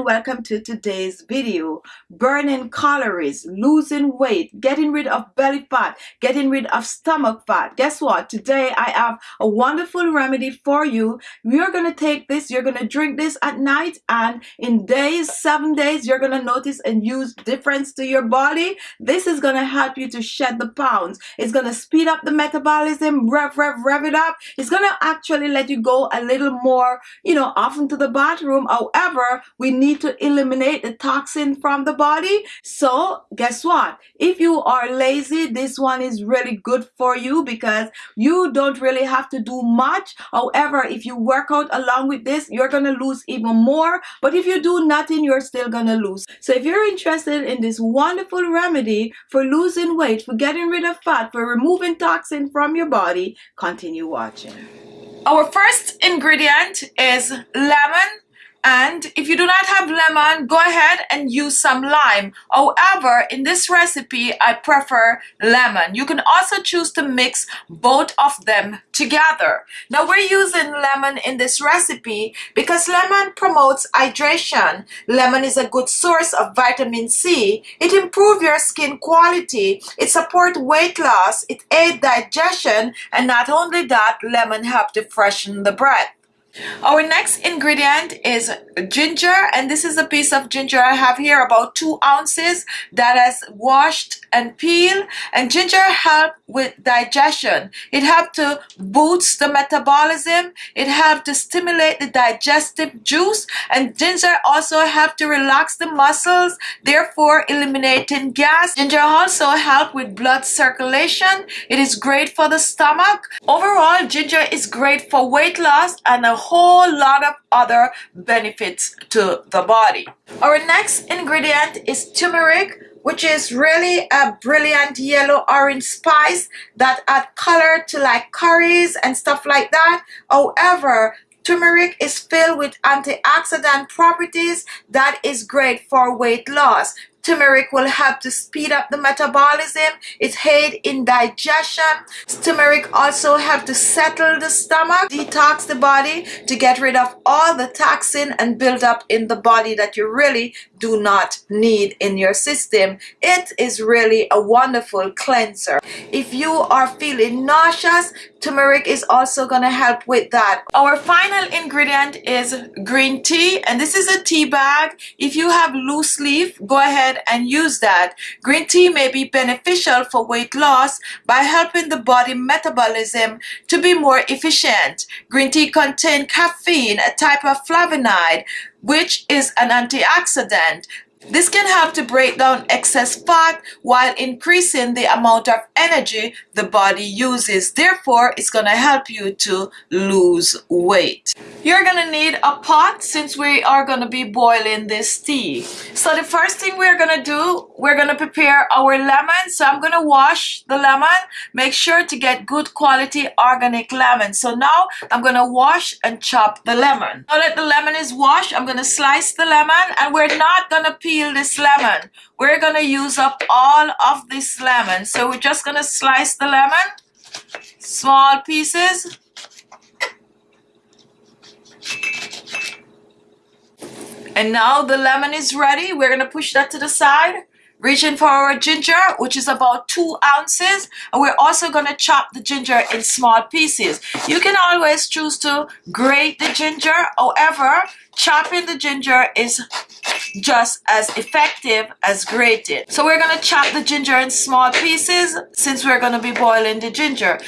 and welcome to today's video. Burning calories losing weight getting rid of belly fat getting rid of stomach fat. Guess what? Today I have a wonderful remedy for you. You're gonna take this you're gonna drink this at night and in days seven days you're gonna notice a huge difference to your body. This is gonna help you to shed the pounds. It's gonna speed up the metabolism rev rev rev it up. It's gonna actually let you go a little more you know often to the bathroom. However, we need to eliminate the toxin from the body. So guess what? If you are lazy, this one is really good for you because you don't really have to do much. However, if you work out along with this, you're going to lose even more. But if you do nothing, you're still going to lose. So if you're interested in this wonderful remedy for losing weight, for getting rid of fat, for removing toxin from your body, continue watching. Our first ingredient is lemon and if you do not have lemon, go ahead and use some lime. However, in this recipe, I prefer lemon. You can also choose to mix both of them together. Now we're using lemon in this recipe because lemon promotes hydration. Lemon is a good source of vitamin C. It improves your skin quality. It supports weight loss. It aids digestion. And not only that, lemon helps to freshen the breath. Our next ingredient is ginger and this is a piece of ginger I have here about two ounces that has washed and peeled and ginger help with digestion. It helps to boost the metabolism. It helps to stimulate the digestive juice and ginger also help to relax the muscles therefore eliminating gas. Ginger also help with blood circulation. It is great for the stomach. Overall ginger is great for weight loss and a whole lot of other benefits to the body. Our next ingredient is turmeric which is really a brilliant yellow orange spice that add color to like curries and stuff like that. However, turmeric is filled with antioxidant properties that is great for weight loss. Turmeric will help to speed up the metabolism. It aid in digestion. Turmeric also help to settle the stomach, detox the body to get rid of all the toxin and build up in the body that you really do not need in your system. It is really a wonderful cleanser. If you are feeling nauseous, turmeric is also going to help with that. Our final ingredient is green tea and this is a tea bag. If you have loose leaf, go ahead and use that. Green tea may be beneficial for weight loss by helping the body metabolism to be more efficient. Green tea contains caffeine, a type of flavonoid, which is an antioxidant and this can help to break down excess fat while increasing the amount of energy the body uses. Therefore, it's going to help you to lose weight. You're going to need a pot since we are going to be boiling this tea. So the first thing we're going to do, we're going to prepare our lemon. So I'm going to wash the lemon. Make sure to get good quality organic lemon. So now I'm going to wash and chop the lemon. Now that the lemon is washed, I'm going to slice the lemon and we're not going to peel this lemon. We're going to use up all of this lemon. So we're just going to slice the lemon, small pieces. And now the lemon is ready. We're going to push that to the side. Reaching for our ginger, which is about two ounces. And we're also going to chop the ginger in small pieces. You can always choose to grate the ginger. However, chopping the ginger is just as effective as grated. So we're to chop the ginger in small pieces since we're to be boiling the ginger.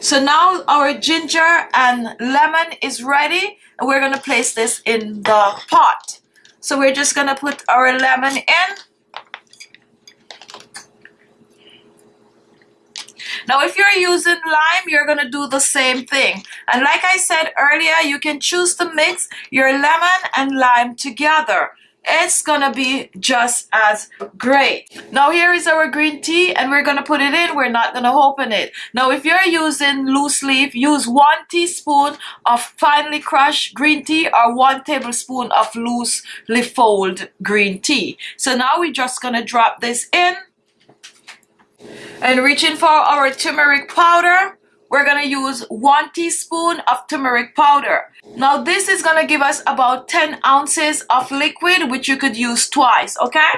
So now our ginger and lemon is ready and we're to place this in the pot. So we're just to put our lemon in Now, if you're using lime, you're going to do the same thing. And like I said earlier, you can choose to mix your lemon and lime together. It's gonna be just as great. Now here is our green tea and we're gonna put it in. We're not gonna open it. Now if you're using loose leaf use one teaspoon of finely crushed green tea or one tablespoon of loose leaf fold green tea. So now we're just gonna drop this in and reaching for our turmeric powder we're gonna use one teaspoon of turmeric powder. Now this is gonna give us about 10 ounces of liquid, which you could use twice, okay?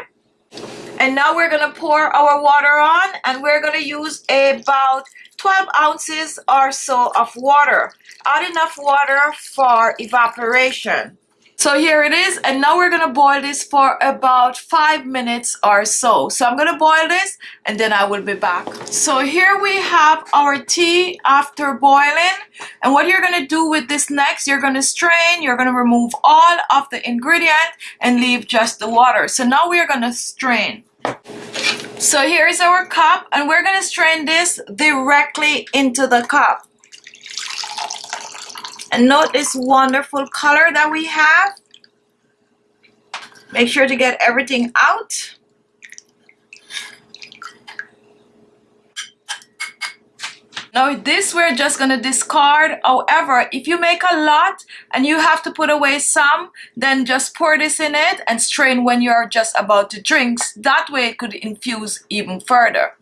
And now we're gonna pour our water on and we're gonna use about 12 ounces or so of water. Add enough water for evaporation. So here it is and now we're gonna boil this for about five minutes or so. So I'm gonna boil this and then I will be back. So here we have our tea after boiling and what you're gonna do with this next, you're gonna strain, you're gonna remove all of the ingredient and leave just the water. So now we're gonna strain. So here is our cup and we're gonna strain this directly into the cup. And note this wonderful color that we have. Make sure to get everything out. Now this we're just gonna discard. However, if you make a lot and you have to put away some, then just pour this in it and strain when you're just about to drink. That way it could infuse even further.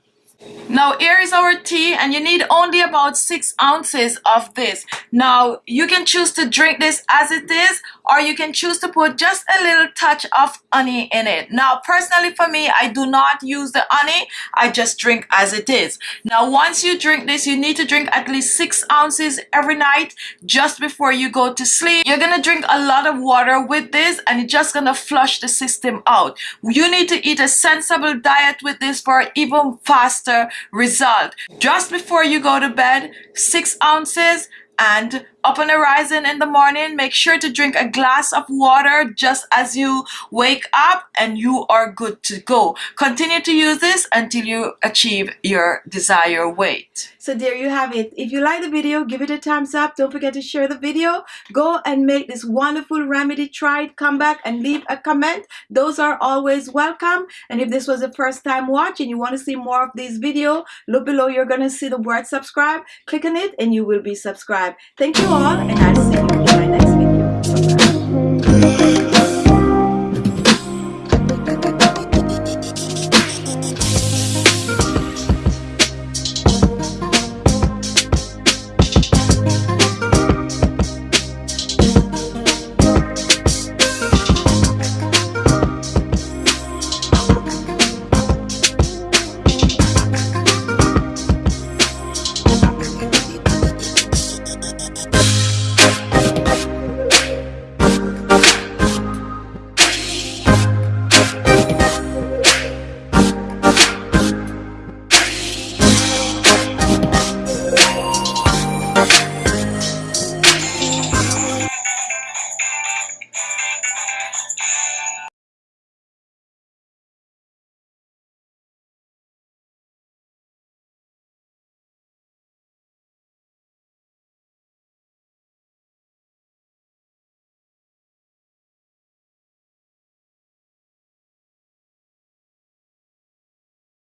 Now here is our tea and you need only about 6 ounces of this. Now you can choose to drink this as it is or you can choose to put just a little touch of honey in it. Now personally for me I do not use the honey I just drink as it is. Now once you drink this you need to drink at least 6 ounces every night just before you go to sleep. You're gonna drink a lot of water with this and it's just gonna flush the system out. You need to eat a sensible diet with this for even faster result. Just before you go to bed, six ounces and up on the horizon in the morning make sure to drink a glass of water just as you wake up and you are good to go. Continue to use this until you achieve your desired weight. So there you have it. If you like the video give it a thumbs up. Don't forget to share the video. Go and make this wonderful remedy try it come back and leave a comment. Those are always welcome. And if this was the first time watching you want to see more of these video, look below. You're gonna see the word subscribe. Click on it and you will be subscribed. Thank you and I'll see you in my next video.